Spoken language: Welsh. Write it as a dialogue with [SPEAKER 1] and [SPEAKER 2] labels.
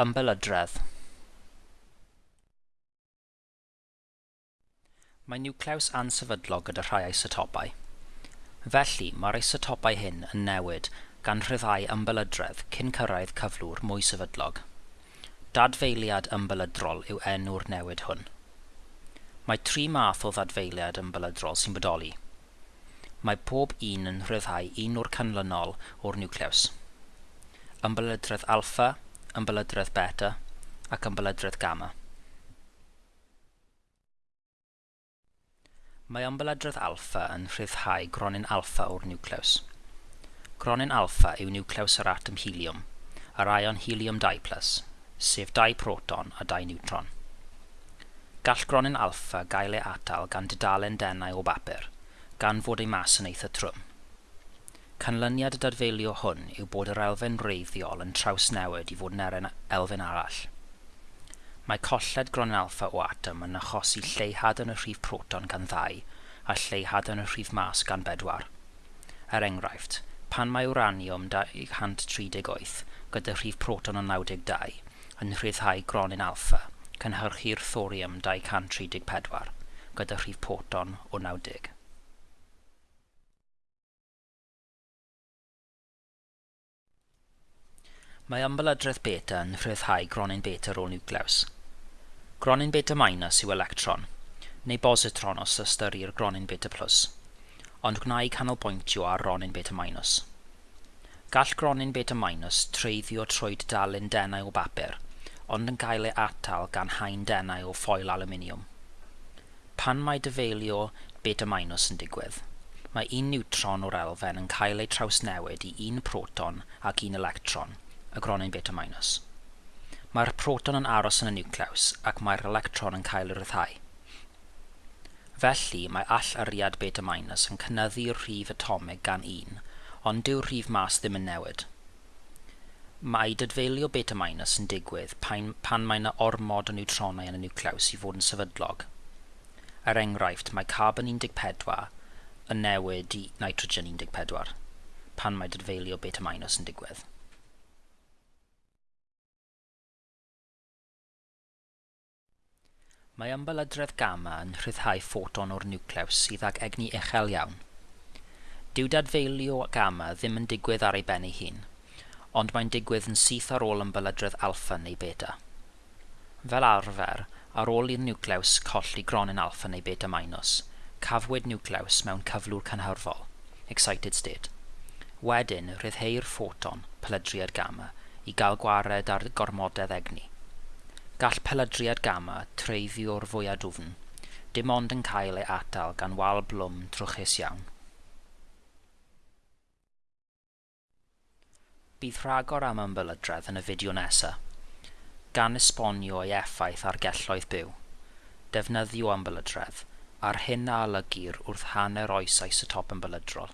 [SPEAKER 1] ymbelydredd. Mae niwclews ansefydlog gyda rhai isotopau. Felly, mae'r isotopau hyn yn newid gan rhyddhau ymbelydredd cyn cyrraedd cyflwr mwy sefydlog. Dadfeiliad ymbelydrol yw enw'r newid hwn. Mae tri math o ddadfeiliad ymbelydrol sy'n bodoli. Mae pob un yn rhyddhau un o'r canlynol o'r niwclews. Ymbelydredd alffa, yn bylydredd beta ac yn bylydredd gamma. Mae ymbelydredd alffa yn rhyddhau gronin alffa o'r niwclews. Gronin alffa yw niwclews yr atom helium, yr ion helium 2+, sef 2 proton a 2 neutron. Gall gronin alffa gael ei atal gan dudalen denau o bapur, gan fod ei mas yn eitha trwm. Canlyniad y dadfeilio hwn yw bod yr elfen wreiddiol yn trawsnewid i fod yn eren elfen arall. Mae colled gron alfa o atom yn achosi lleihad yn y rhif proton gan ddau a lleihad yn y rhif mas gan bedwar. Er enghraifft, pan mae uranium 238 gyda rhif proton o 92 yn rhyddhau gronyn alfa, cynhyrchu'r thorium 234 gyda rhif proton o 90. Mae ymbelydredd beta yn rhyddhau gronyn beta o niwclews. Gronyn beta minus yw electron, neu bositron os ystyrir gronyn beta plus, ond gwna'i canolbwyntio ar gronyn beta minus. Gall gronyn beta minus treiddio trwy dalen denau o bapur, ond yn cael ei atal gan hain denau o ffoil aluminium. Pan mae dyfeilio beta minus yn digwydd, mae un niwtron o'r elfen yn cael ei trawsnewid i un proton ac un electron, y gronyn beta minus. Mae'r proton yn aros yn y niwclews ac mae'r electron yn cael y ryddhau. Felly mae all ariad beta minus yn cynnyddu'r rhif atomig gan un, ond dyw'r rhif mas ddim yn newid. Mae dydfeilio beta minus yn digwydd pan, pan mae yna ormod o neutronau yn y niwclews i fod yn sefydlog. Er enghraifft, mae carbon 14 yn newid i nitrogen 14 pan mae dydfeilio beta minus yn digwydd. Mae ymbelydredd gamma yn rhyddhau ffoton o'r niwclews sydd ag egni uchel iawn. Dyw dadfeilio gamma ddim yn digwydd ar ei ben ei hun, ond mae'n digwydd yn syth ar ôl ymbelydredd alpha neu beta. Fel arfer, ar ôl i'r niwclews colli gronyn alpha neu beta minus, cafwyd niwclews mewn cyflwr cynhyrfol, excited state. Wedyn, rhyddheu'r ffoton, pelydriad gamma, i gael gwared ar gormodedd egni. Gall peladriad gamma treiddio'r o'r fwyaf dwfn, dim ond yn cael ei atal gan wal blwm trwchus iawn. Bydd rhagor am ymbelydredd yn y fideo nesaf, gan esbonio ei effaith ar gelloedd byw, defnyddio ymbelydredd, a'r hyn a olygir wrth hanner oes isotop yn.